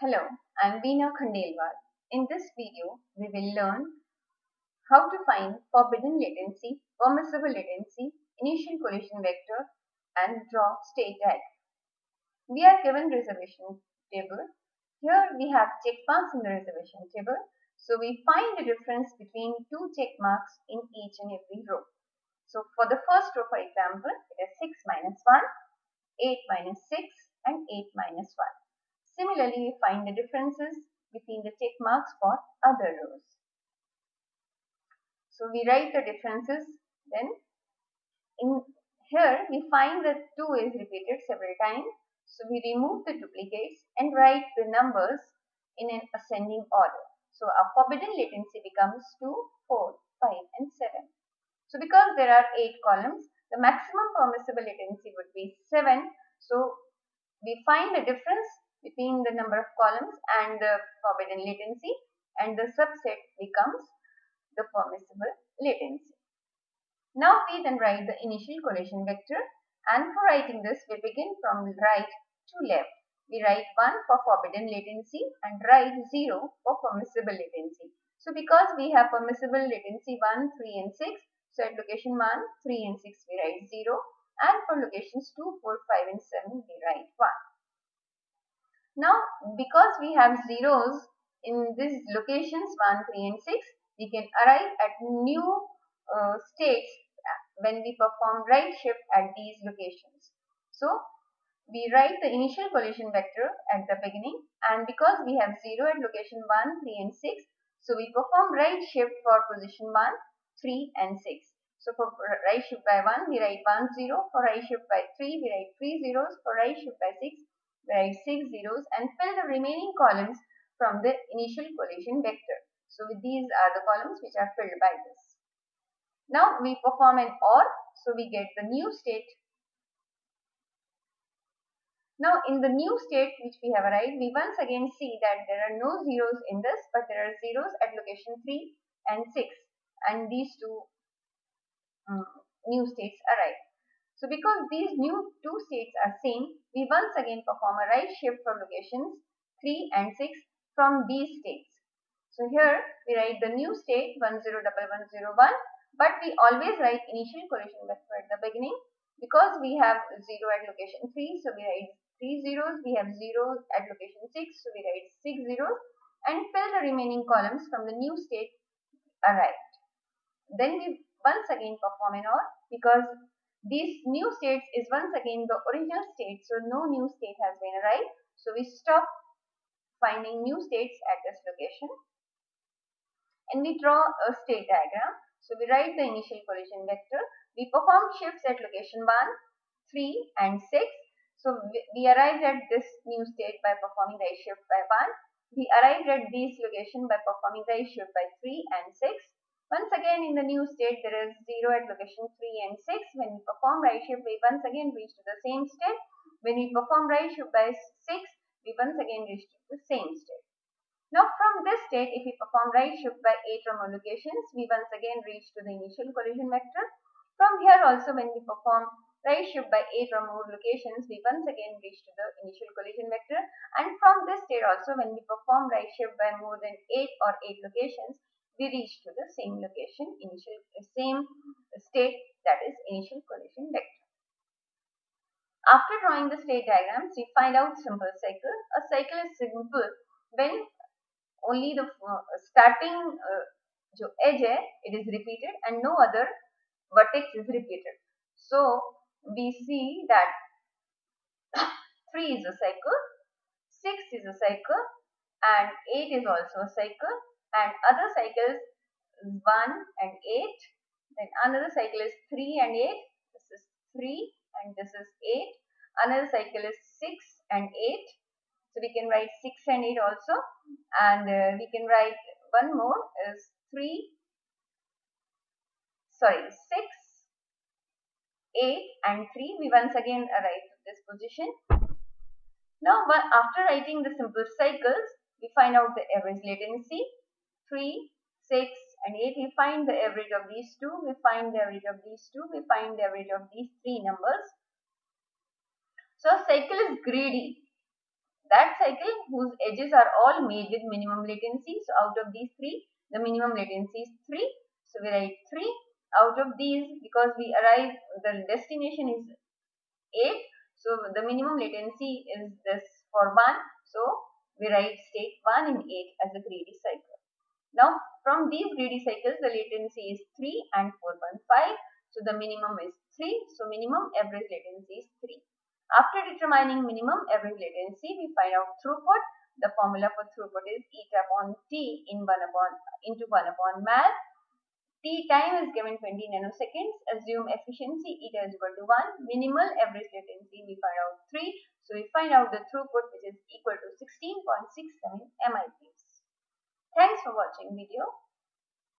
Hello, I'm Veena Khandelwal. In this video, we will learn how to find forbidden latency, permissible latency, initial collision vector, and draw state diagram. We are given reservation table. Here we have check marks in the reservation table. So we find the difference between two check marks in each and every row. So for the first row, for example, it is 6 minus 1, 8 minus 6, and 8 minus 1. Similarly, we find the differences between the check marks for other rows. So we write the differences then in here we find that 2 is repeated several times. So we remove the duplicates and write the numbers in an ascending order. So our forbidden latency becomes 2, 4, 5 and 7. So because there are 8 columns, the maximum permissible latency would be 7. So we find the difference between the number of columns and the forbidden latency and the subset becomes the permissible latency. Now we then write the initial collision vector and for writing this we begin from right to left. We write 1 for forbidden latency and write 0 for permissible latency. So because we have permissible latency 1, 3 and 6, so at location 1, 3 and 6 we write 0 and for locations 2, 4, 5 and 7 we write 1. Now, because we have zeros in these locations 1, 3 and 6, we can arrive at new uh, states when we perform right shift at these locations. So, we write the initial collision vector at the beginning and because we have 0 at location 1, 3 and 6, so we perform right shift for position 1, 3 and 6. So for right shift by 1, we write 1, 0. For right shift by 3, we write 3 zeros. For right shift by 6, write 6 zeros and fill the remaining columns from the initial collision vector. So these are the columns which are filled by this. Now we perform an OR, so we get the new state. Now in the new state which we have arrived, we once again see that there are no zeros in this, but there are zeros at location 3 and 6 and these two um, new states arrive. So because these new two states are same, we once again perform a right shift for locations 3 and 6 from these states. So here we write the new state 101101 but we always write initial collision vector at the beginning because we have 0 at location 3 so we write 3 zeros, we have 0 at location 6 so we write 6 zeros and fill the remaining columns from the new state arrived. Then we once again perform an OR because these new states is once again the original state, so no new state has been arrived. So we stop finding new states at this location and we draw a state diagram. So we write the initial collision vector. We perform shifts at location 1, 3 and 6. So we arrived at this new state by performing the shift by 1. We arrived at this location by performing the shift by 3 and 6. Once again in the new state there is 0 at location 3 and 6. When we perform right shift we once again reach to the same state. When we perform right shift by 6 we once again reach to the same state. Now from this state if we perform right shift by 8 or more locations we once again reach to the initial collision vector. From here also when we perform right shift by 8 or more locations we once again reach to the initial collision vector and from this state also when we perform right shift by more than 8 or 8 locations we reach to same location, initial same state that is initial collision vector. After drawing the state diagrams, we find out simple cycle. A cycle is simple when only the uh, starting uh, edge hai, it is repeated and no other vertex is repeated. So we see that 3 is a cycle, 6 is a cycle and 8 is also a cycle and other cycles 1 and 8 then another cycle is 3 and 8 this is 3 and this is 8 another cycle is 6 and 8 so we can write 6 and 8 also. And uh, we can write one more is 3 sorry 6 8 and 3 we once again arrive at this position. Now after writing the simple cycles we find out the average latency. 3, 6 and 8 we find the average of these two, we find the average of these two, we find the average of these three numbers. So cycle is greedy. that cycle whose edges are all made with minimum latency. So out of these three, the minimum latency is 3. So we write 3. Out of these, because we arrive, the destination is 8. So the minimum latency is this for 1. So we write state 1 in 8 as a greedy cycle. Now from these greedy cycles, the latency is 3 and 4.5. So the minimum is 3. So minimum average latency is 3. After determining minimum average latency, we find out throughput. The formula for throughput is eta upon t in 1 upon into 1 upon mal. T time is given 20 nanoseconds. Assume efficiency eta is equal to 1. Minimal average latency we find out 3. So we find out the throughput which is equal to 16.67 MIPS. Thanks for watching video.